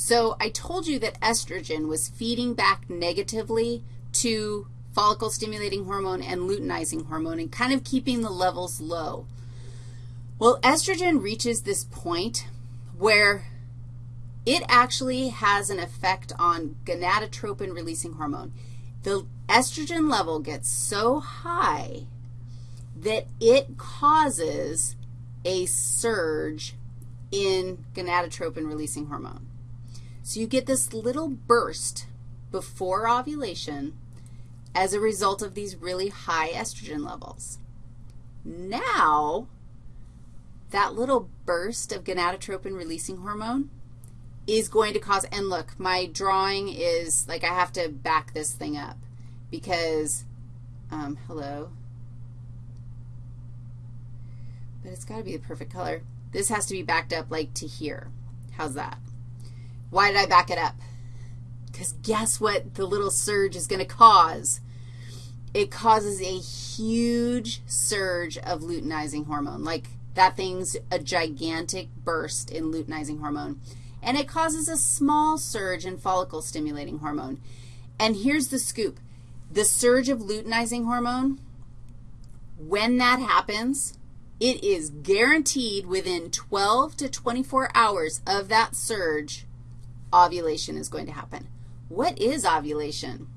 So I told you that estrogen was feeding back negatively to follicle stimulating hormone and luteinizing hormone and kind of keeping the levels low. Well, estrogen reaches this point where it actually has an effect on gonadotropin releasing hormone. The estrogen level gets so high that it causes a surge in gonadotropin releasing hormone. So you get this little burst before ovulation as a result of these really high estrogen levels. Now, that little burst of gonadotropin releasing hormone is going to cause, and look, my drawing is, like I have to back this thing up because, um, hello, but it's got to be the perfect color. This has to be backed up like to here. How's that? Why did I back it up? Because guess what the little surge is going to cause? It causes a huge surge of luteinizing hormone. Like that thing's a gigantic burst in luteinizing hormone. And it causes a small surge in follicle stimulating hormone. And here's the scoop. The surge of luteinizing hormone, when that happens, it is guaranteed within 12 to 24 hours of that surge, ovulation is going to happen. What is ovulation?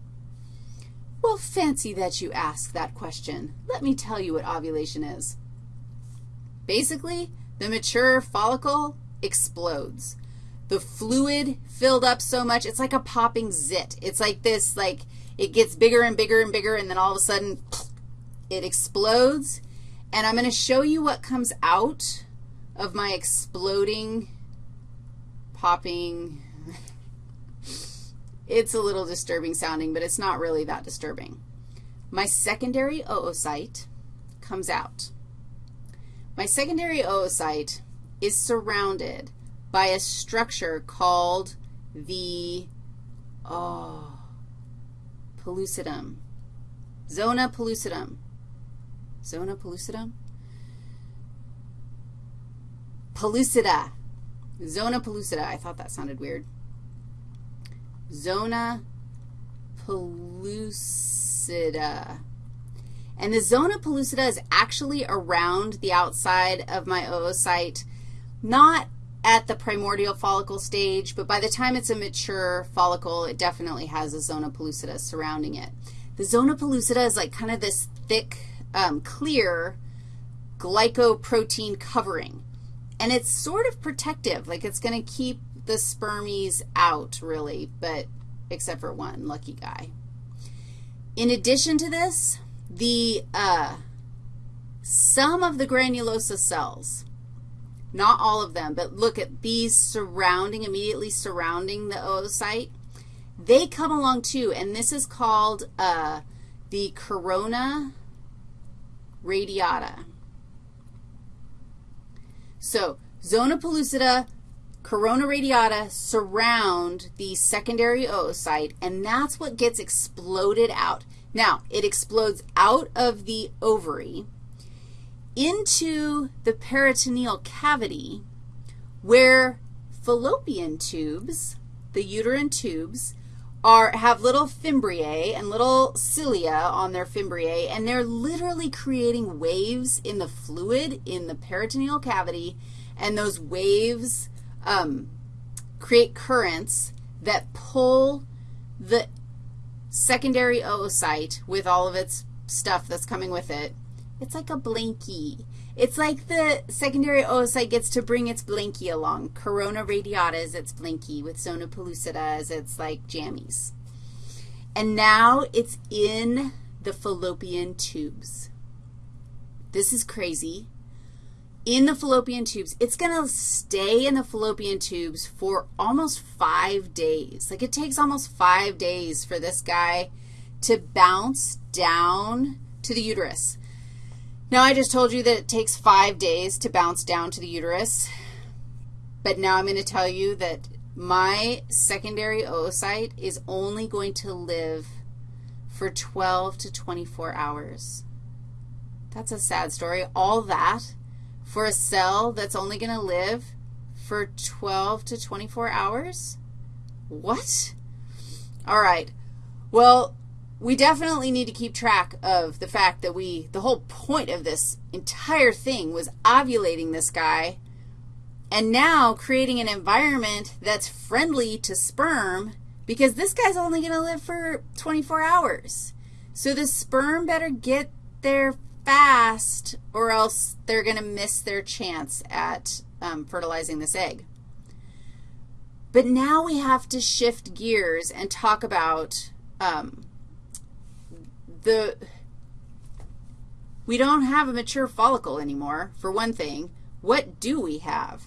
Well, fancy that you ask that question. Let me tell you what ovulation is. Basically, the mature follicle explodes. The fluid filled up so much, it's like a popping zit. It's like this, like it gets bigger and bigger and bigger, and then all of a sudden it explodes, and I'm going to show you what comes out of my exploding, popping. it's a little disturbing sounding, but it's not really that disturbing. My secondary oocyte comes out. My secondary oocyte is surrounded by a structure called the, oh, pellucidum, zona pellucidum. Zona pellucidum? Pellucida. Zona pellucida. I thought that sounded weird. Zona pellucida. And the zona pellucida is actually around the outside of my oocyte, not at the primordial follicle stage, but by the time it's a mature follicle, it definitely has a zona pellucida surrounding it. The zona pellucida is like kind of this thick um, clear glycoprotein covering. And it's sort of protective, like it's going to keep the spermies out, really, but except for one lucky guy. In addition to this, the uh, some of the granulosa cells, not all of them, but look at these surrounding, immediately surrounding the oocyte, they come along too, and this is called uh, the corona radiata. So zona pellucida, corona radiata surround the secondary oocyte, and that's what gets exploded out. Now, it explodes out of the ovary into the peritoneal cavity where fallopian tubes, the uterine tubes, are, have little fimbriae and little cilia on their fimbriae, and they're literally creating waves in the fluid in the peritoneal cavity, and those waves um, create currents that pull the secondary oocyte with all of its stuff that's coming with it. It's like a blankie. It's like the secondary oocyte gets to bring its blankie along. Corona radiata is its blankie with zona pellucida as its, like, jammies. And now it's in the fallopian tubes. This is crazy. In the fallopian tubes, it's going to stay in the fallopian tubes for almost five days. Like it takes almost five days for this guy to bounce down to the uterus. Now, I just told you that it takes five days to bounce down to the uterus, but now I'm going to tell you that my secondary oocyte is only going to live for 12 to 24 hours. That's a sad story. All that for a cell that's only going to live for 12 to 24 hours? What? All right. Well, we definitely need to keep track of the fact that we, the whole point of this entire thing was ovulating this guy and now creating an environment that's friendly to sperm because this guy's only going to live for 24 hours. So the sperm better get there fast or else they're going to miss their chance at um, fertilizing this egg. But now we have to shift gears and talk about um, the, we don't have a mature follicle anymore, for one thing. What do we have?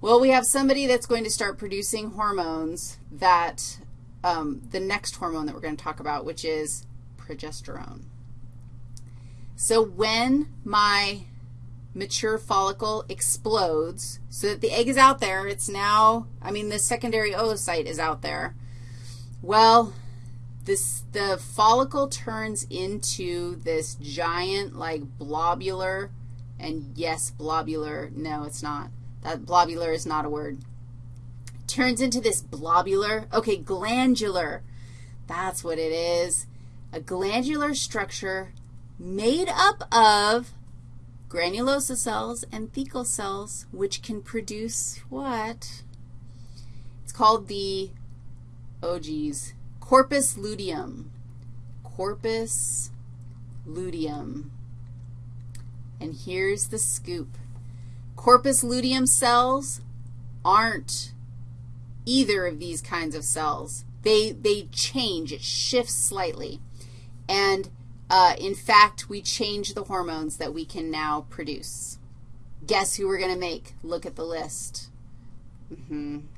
Well, we have somebody that's going to start producing hormones that, um, the next hormone that we're going to talk about, which is progesterone. So when my mature follicle explodes so that the egg is out there, it's now, I mean, the secondary oocyte is out there. Well, this, the follicle turns into this giant, like, blobular, and yes, blobular, no, it's not. That blobular is not a word. Turns into this blobular, okay, glandular. That's what it is. A glandular structure made up of granulosa cells and thecal cells, which can produce what? It's called the, oh geez, corpus luteum. Corpus luteum. And here's the scoop. Corpus luteum cells aren't either of these kinds of cells. They, they change. It shifts slightly. And uh, in fact, we change the hormones that we can now produce. Guess who we're going to make? Look at the list. Mm -hmm.